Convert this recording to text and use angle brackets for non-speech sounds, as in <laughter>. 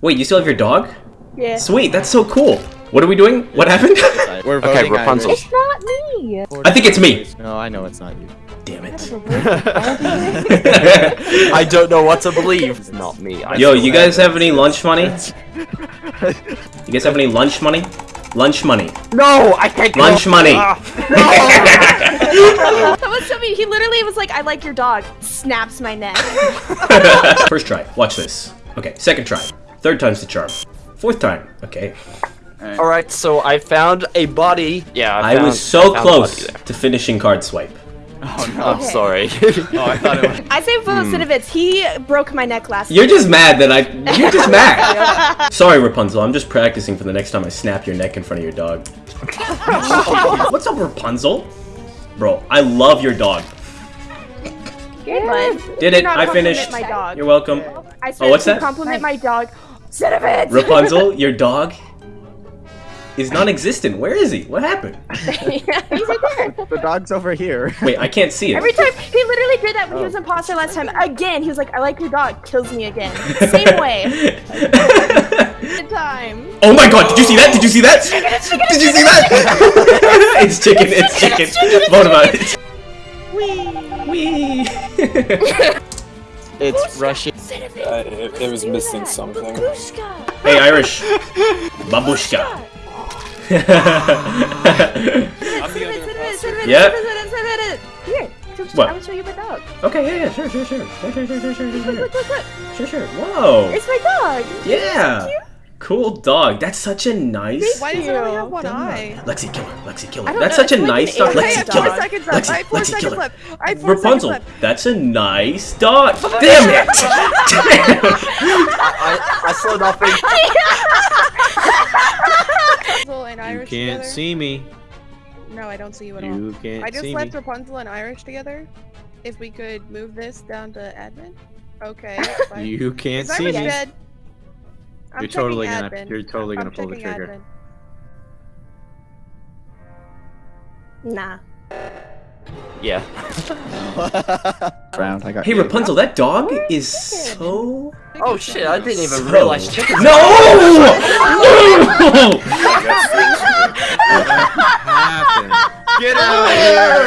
Wait, you still have your dog? Yeah. Sweet, that's so cool. What are we doing? What happened? <laughs> We're Okay, Rapunzel. It's not me. I think it's me. No, I know it's not you. Damn it. <laughs> I don't know what to believe. It's not me. I Yo, you guys have any lunch money? <laughs> You guys have any lunch money? Lunch money. No, I can't. go. Lunch money. Ah, That was so mean. He literally was like, I like your dog. Snaps my neck. First try. Watch this. Okay, second try. Third time's the charm. Fourth time. Okay. All right, so I found a body. Yeah, I found- was so I close to finishing card swipe. Oh no. I'm sorry. <laughs> Oh, I thought it was. I say vote hmm. Cinnavitz. He broke my neck last You're just mad that I. You're just <laughs> mad. Sorry, Rapunzel. I'm just practicing for the next time I snap your neck in front of your dog. <laughs> What's up, Rapunzel? Bro, I love your dog. Good. Did it. I finished. My dog. You're welcome. I Oh, what's to that? compliment my dog. Cinnavitz. Rapunzel, <laughs> your dog is non-existent. Where is he? What happened? <laughs> He's right there. The dog's over here. Wait, I can't see it. Every time he literally did that when he Oh. was imposter last time. Again, he was like, "I like your dog." Kills me again. <laughs> Same way. Good time. oh my god, did you see that? Did you see that? Did you see that? it's chicken, it's chicken. Vote about it. Wee. It's Russian. Uh, it, it was missing something. Babushka. hey, Irish. <laughs> Babushka. I'm the other imposter. Yeah. Here, What? I will show you my dog. okay, yeah, yeah, sure, sure, sure. Sure, sure, sure, sure, sure, Look, sure, look, look, look. sure, sure. Whoa. It's my dog. Yeah. Cool dog. That's such a nice. Why does it only have one dog. eye? Lexi, kill her. Lexi, kill her. That's know, such a like nice dog. Lexi, have kill four her. seconds left. I Lexi, have four Lexi, kill her. left. I have four Rapunzel, left. that's a nice dog. <laughs> Damn it! Damn. I, I saw nothing. <laughs> You can't together. see me. No, I don't see you at all. You can't I just see left me. Rapunzel and Irish together. If we could move this down to admin. Okay. <laughs> You can't see me. dead? I'm You're checking totally gonna- admin. you're totally I'm gonna pull the trigger. admin. Nah. Yeah. Round. I got. Hey you. Rapunzel, that dog is so. Oh shit! I didn't even So- realize chickens. <laughs> No! <laughs> No! Get out of here!